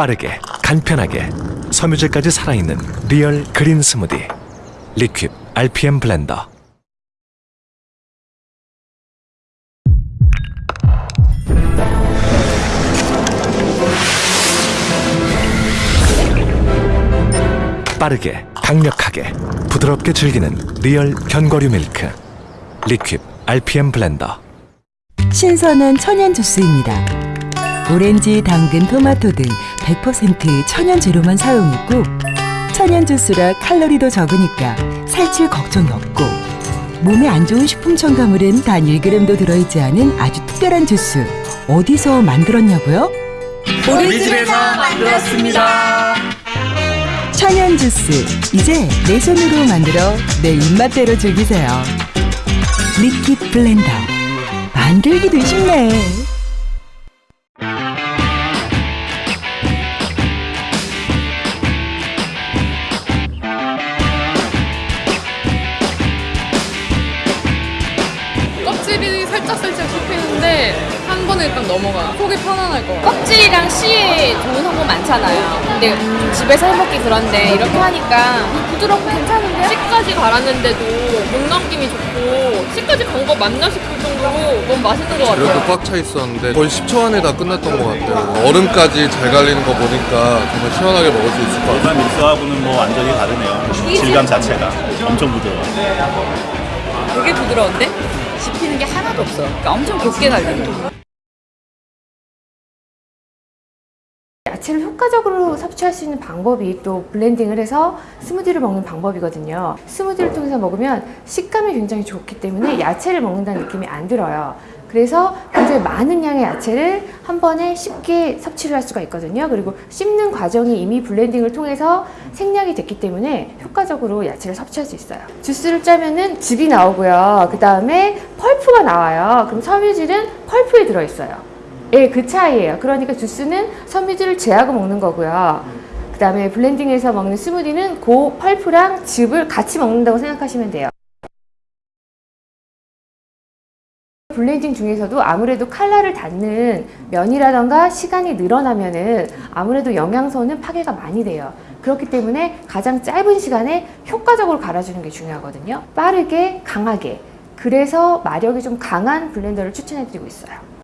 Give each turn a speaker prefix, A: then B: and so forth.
A: 빠르게 간편하게 섬유질까지 살아있는 real green 스무디 리큅 RPM 블렌더 빠르게 강력하게 부드럽게 즐기는 real 견과류 밀크 리큅 RPM 블렌더
B: 신선한 천연 주스입니다. 오렌지, 당근, 토마토 등 100% 천연 재료만 사용했고 천연 주스라 칼로리도 적으니까 살찔 걱정이 없고 몸에 안 좋은 식품 첨가물은 단 1g도 들어있지 않은 아주 특별한 주스 어디서 만들었냐고요?
C: 우리 집에서 만들었습니다.
B: 천연 주스 이제 내 손으로 만들어 내 입맛대로 즐기세요. 리큅 블렌더 만들기도 쉽네.
D: 껍질이 살짝살짝 씹히는데 한 번에 일단 넘어가. 속이 편안할 것 같아.
E: 껍질이랑 씨 좋은 성분 많잖아요. 근데 집에서 해먹기 그런데 이렇게 하니까 부드럽고 괜찮은데?
D: 씨까지 갈았는데도 목 넘김이 좋고 씨까지 간 거 맞나 싶을 정도로 너무 맛있는 것
F: 이렇게
D: 같아요.
F: 꽉차 있었는데 거의 10초 안에 다 끝났던 것 같아요. 얼음까지 잘 갈리는 거 보니까 정말 시원하게 먹을 수 있을 것 같아요.
G: 일반 믹스하고는 뭐 완전히 다르네요. 질감 자체가 엄청 부드러워.
E: 되게 부드러운데? 씹히는 게 하나도 없어. 그러니까 엄청 곱게 갈리는
H: 야채를 효과적으로 섭취할 수 있는 방법이 또 블렌딩을 해서 스무디를 먹는 방법이거든요. 스무디를 통해서 먹으면 식감이 굉장히 좋기 때문에 야채를 먹는다는 느낌이 안 들어요. 그래서 굉장히 많은 양의 야채를 한 번에 쉽게 섭취를 할 수가 있거든요. 그리고 씹는 과정이 이미 블렌딩을 통해서 생략이 됐기 때문에 효과적으로 야채를 섭취할 수 있어요. 주스를 짜면은 즙이 나오고요. 그 다음에 펄프가 나와요. 그럼 섬유질은 펄프에 들어있어요. 예, 그 차이예요. 그러니까 주스는 섬유질을 제하고 먹는 거고요. 그 다음에 블렌딩해서 먹는 스무디는 그 펄프랑 즙을 같이 먹는다고 생각하시면 돼요. 블렌딩 중에서도 아무래도 칼날에 닿는 면이라던가 시간이 늘어나면은 아무래도 영양소는 파괴가 많이 돼요. 그렇기 때문에 가장 짧은 시간에 효과적으로 갈아주는 게 중요하거든요. 빠르게, 강하게. 그래서 마력이 좀 강한 블렌더를 추천해드리고 있어요.